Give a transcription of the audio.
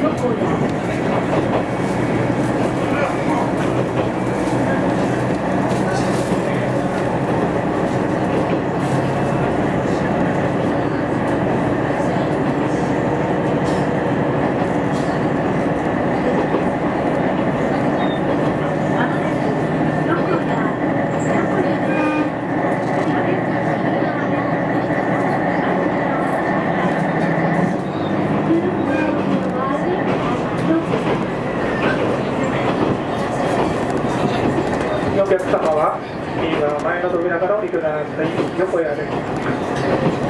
procurar. お客様は右側前の扉からお降りください。横へ歩き